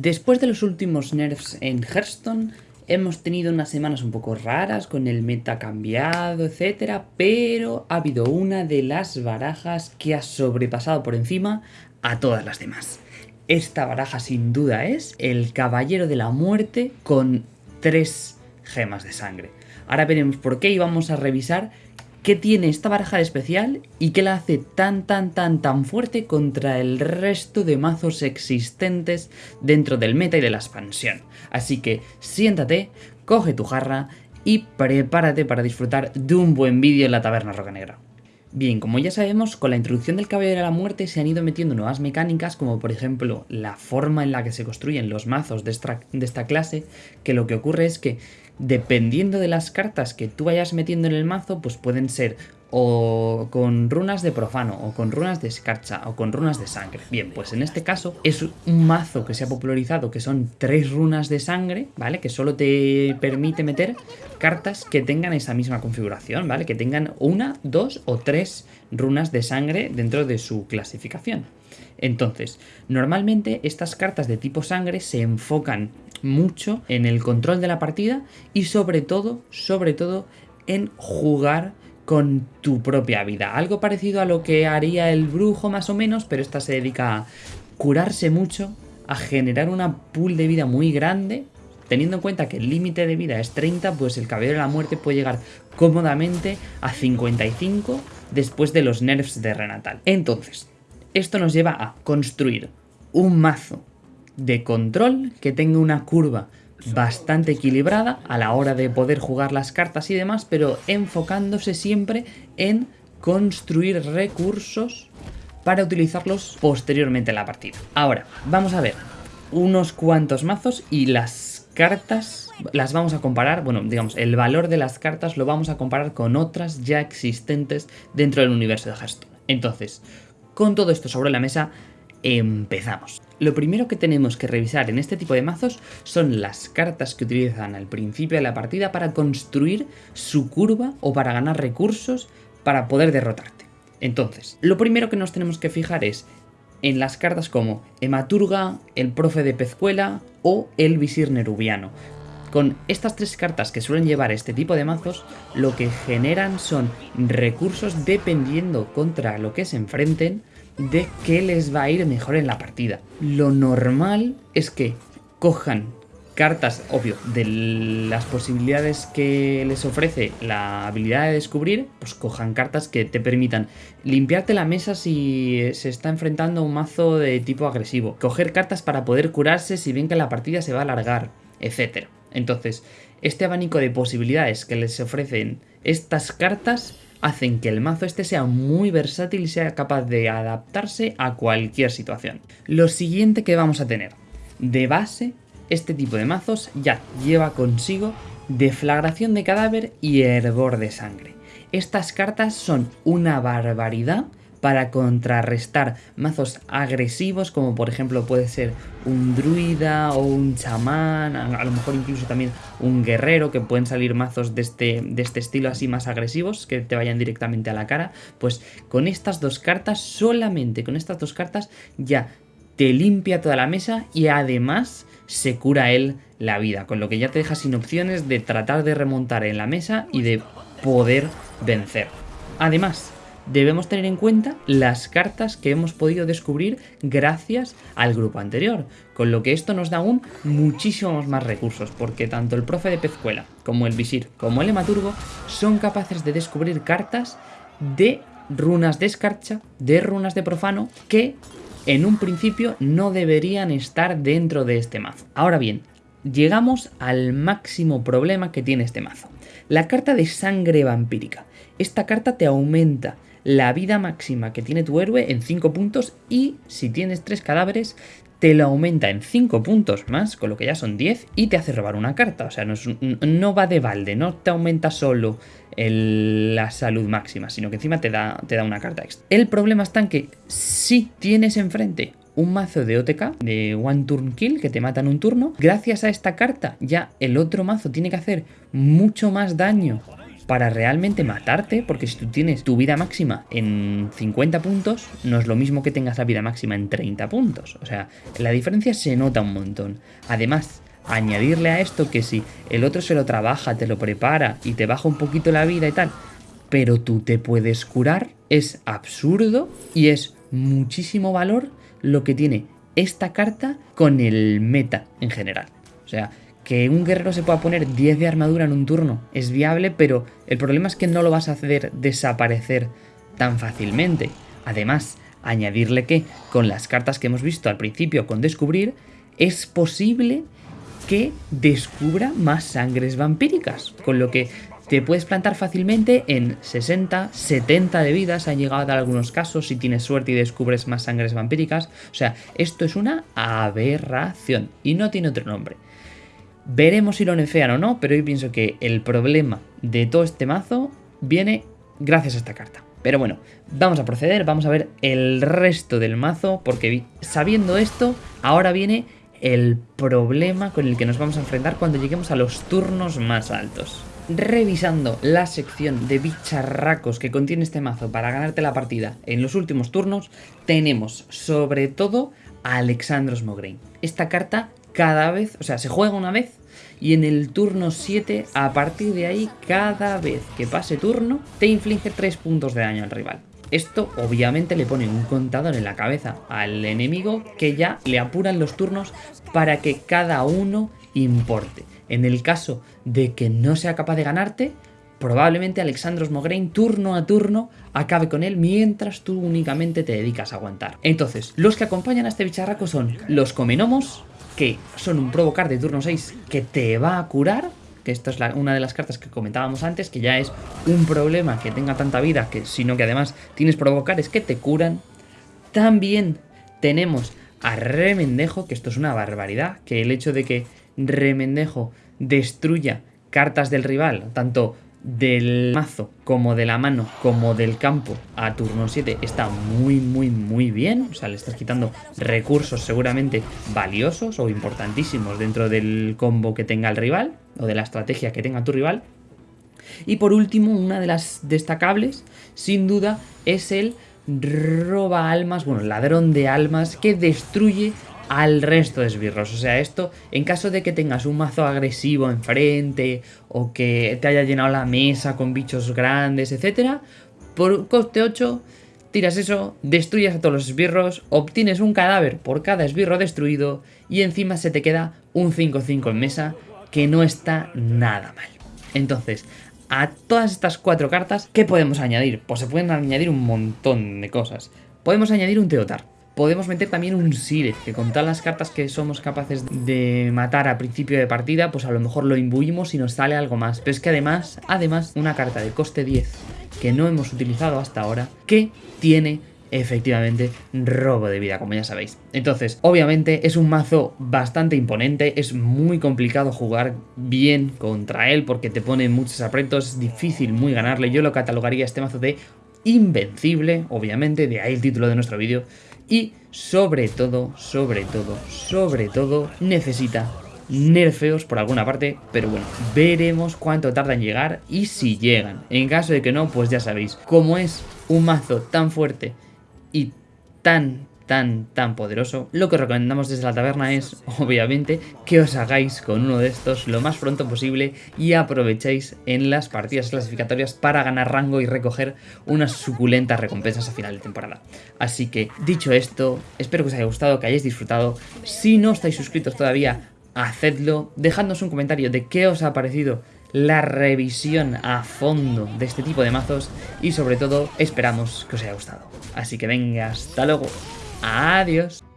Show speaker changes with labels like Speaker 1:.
Speaker 1: Después de los últimos nerfs en Hearthstone, hemos tenido unas semanas un poco raras con el meta cambiado, etcétera, pero ha habido una de las barajas que ha sobrepasado por encima a todas las demás. Esta baraja sin duda es el Caballero de la Muerte con tres gemas de sangre. Ahora veremos por qué y vamos a revisar qué tiene esta baraja de especial y qué la hace tan tan tan tan fuerte contra el resto de mazos existentes dentro del meta y de la expansión. Así que siéntate, coge tu jarra y prepárate para disfrutar de un buen vídeo en la taberna roca negra. Bien, como ya sabemos, con la introducción del Caballero de la Muerte se han ido metiendo nuevas mecánicas, como por ejemplo la forma en la que se construyen los mazos de esta, de esta clase, que lo que ocurre es que dependiendo de las cartas que tú vayas metiendo en el mazo, pues pueden ser o con runas de profano, o con runas de escarcha, o con runas de sangre. Bien, pues en este caso es un mazo que se ha popularizado que son tres runas de sangre, ¿vale? Que solo te permite meter cartas que tengan esa misma configuración, ¿vale? Que tengan una, dos o tres runas de sangre dentro de su clasificación. Entonces, normalmente estas cartas de tipo sangre se enfocan mucho en el control de la partida y sobre todo, sobre todo en jugar con tu propia vida. Algo parecido a lo que haría el brujo más o menos, pero esta se dedica a curarse mucho, a generar una pool de vida muy grande. Teniendo en cuenta que el límite de vida es 30, pues el caballero de la muerte puede llegar cómodamente a 55 después de los nerfs de Renatal. Entonces, esto nos lleva a construir un mazo de control que tenga una curva bastante equilibrada a la hora de poder jugar las cartas y demás, pero enfocándose siempre en construir recursos para utilizarlos posteriormente en la partida. Ahora, vamos a ver unos cuantos mazos y las cartas las vamos a comparar, bueno, digamos, el valor de las cartas lo vamos a comparar con otras ya existentes dentro del universo de Hearthstone. Entonces, con todo esto sobre la mesa, empezamos. Lo primero que tenemos que revisar en este tipo de mazos son las cartas que utilizan al principio de la partida para construir su curva o para ganar recursos para poder derrotarte. Entonces, lo primero que nos tenemos que fijar es en las cartas como Ematurga, el profe de Pezcuela o el visir nerubiano. Con estas tres cartas que suelen llevar este tipo de mazos, lo que generan son recursos dependiendo contra lo que se enfrenten, de qué les va a ir mejor en la partida. Lo normal es que cojan cartas, obvio, de las posibilidades que les ofrece la habilidad de descubrir, pues cojan cartas que te permitan limpiarte la mesa si se está enfrentando a un mazo de tipo agresivo, coger cartas para poder curarse si bien que la partida se va a alargar, etc. Entonces, este abanico de posibilidades que les ofrecen estas cartas hacen que el mazo este sea muy versátil y sea capaz de adaptarse a cualquier situación. Lo siguiente que vamos a tener, de base, este tipo de mazos ya lleva consigo deflagración de cadáver y hervor de sangre. Estas cartas son una barbaridad para contrarrestar mazos agresivos como por ejemplo puede ser un druida o un chamán, a lo mejor incluso también un guerrero que pueden salir mazos de este, de este estilo así más agresivos que te vayan directamente a la cara, pues con estas dos cartas, solamente con estas dos cartas ya te limpia toda la mesa y además se cura él la vida, con lo que ya te deja sin opciones de tratar de remontar en la mesa y de poder vencer. Además, debemos tener en cuenta las cartas que hemos podido descubrir gracias al grupo anterior, con lo que esto nos da aún muchísimos más recursos, porque tanto el profe de Pezcuela, como el visir, como el hematurgo, son capaces de descubrir cartas de runas de escarcha, de runas de profano, que en un principio no deberían estar dentro de este mazo. Ahora bien, llegamos al máximo problema que tiene este mazo. La carta de sangre vampírica. Esta carta te aumenta la vida máxima que tiene tu héroe en 5 puntos y si tienes 3 cadáveres te lo aumenta en 5 puntos más, con lo que ya son 10, y te hace robar una carta. O sea, no, va de balde, no te aumenta solo la salud máxima, sino que encima te da, te da una carta extra. El problema está en que si tienes enfrente un mazo de OTK, de One Turn Kill, que te matan un turno, gracias a esta carta ya el otro mazo tiene que hacer mucho más daño para realmente matarte, porque si tú tienes tu vida máxima en 50 puntos, no es lo mismo que tengas la vida máxima en 30 puntos. O sea, la diferencia se nota un montón. Además, añadirle a esto que si el otro se lo trabaja, te lo prepara y te baja un poquito la vida y tal, pero tú te puedes curar, es absurdo y es muchísimo valor lo que tiene esta carta con el meta en general. O sea, que un guerrero se pueda poner 10 de armadura en un turno es viable, pero el problema es que no lo vas a hacer desaparecer tan fácilmente. Además, añadirle que con las cartas que hemos visto al principio con descubrir, es posible que descubra más sangres vampíricas, con lo que te puedes plantar fácilmente en 60, 70 de vidas, han llegado a algunos casos si tienes suerte y descubres más sangres vampíricas. O sea, esto es una aberración y no tiene otro nombre. Veremos si lo nefean o no, pero yo pienso que el problema de todo este mazo viene gracias a esta carta. Pero bueno, vamos a proceder, vamos a ver el resto del mazo, porque sabiendo esto, ahora viene el problema con el que nos vamos a enfrentar cuando lleguemos a los turnos más altos. Revisando la sección de bicharracos que contiene este mazo para ganarte la partida en los últimos turnos, tenemos sobre todo a Alexandros Mograine. Esta carta cada vez, o sea, se juega una vez y en el turno 7, a partir de ahí, cada vez que pase turno, te inflige 3 puntos de daño al rival. Esto obviamente le pone un contador en la cabeza al enemigo que ya le apuran los turnos para que cada uno importe. En el caso de que no sea capaz de ganarte, probablemente Alexandros Mograine turno a turno acabe con él mientras tú únicamente te dedicas a aguantar. Entonces, los que acompañan a este bicharraco son los Comenomos, que son un provocar de turno 6 que te va a curar, que esto es una de las cartas que comentábamos antes, que ya es un problema que tenga tanta vida, que sino que además tienes provocares que te curan. También tenemos a Remendejo, que esto es una barbaridad, que el hecho de que Remendejo destruya cartas del rival, tanto del mazo como de la mano como del campo a turno 7 está muy muy muy bien, o sea le estás quitando recursos seguramente valiosos o importantísimos dentro del combo que tenga el rival o de la estrategia que tenga tu rival. Y por último una de las destacables sin duda es el roba almas, bueno ladrón de almas que destruye al resto de esbirros. O sea, esto en caso de que tengas un mazo agresivo enfrente o que te haya llenado la mesa con bichos grandes, etcétera, por coste 8 tiras eso, destruyes a todos los esbirros, obtienes un cadáver por cada esbirro destruido y encima se te queda un 5-5 en mesa que no está nada mal. Entonces, a todas estas cuatro cartas, ¿qué podemos añadir? Pues se pueden añadir un montón de cosas. Podemos añadir un Teotar, Podemos meter también un Sire, que con todas las cartas que somos capaces de matar a principio de partida, pues a lo mejor lo imbuimos y nos sale algo más. Pero es que además, además, una carta de coste 10 que no hemos utilizado hasta ahora, que tiene efectivamente robo de vida, como ya sabéis. Entonces, obviamente es un mazo bastante imponente, es muy complicado jugar bien contra él porque te pone muchos aprietos, es difícil muy ganarle. Yo lo catalogaría este mazo de invencible, obviamente, de ahí el título de nuestro vídeo y sobre todo, sobre todo, sobre todo necesita nerfeos por alguna parte, pero bueno, veremos cuánto tarda en llegar y si llegan. En caso de que no, pues ya sabéis, como es un mazo tan fuerte y tan, tan, tan poderoso, lo que recomendamos desde la taberna es, obviamente, que os hagáis con uno de estos lo más pronto posible y aprovechéis en las partidas clasificatorias para ganar rango y recoger unas suculentas recompensas a final de temporada. Así que, dicho esto, espero que os haya gustado, que hayáis disfrutado. Si no estáis suscritos todavía, hacedlo, dejadnos un comentario de qué os ha parecido la revisión a fondo de este tipo de mazos y sobre todo esperamos que os haya gustado. Así que venga, hasta luego. Adiós.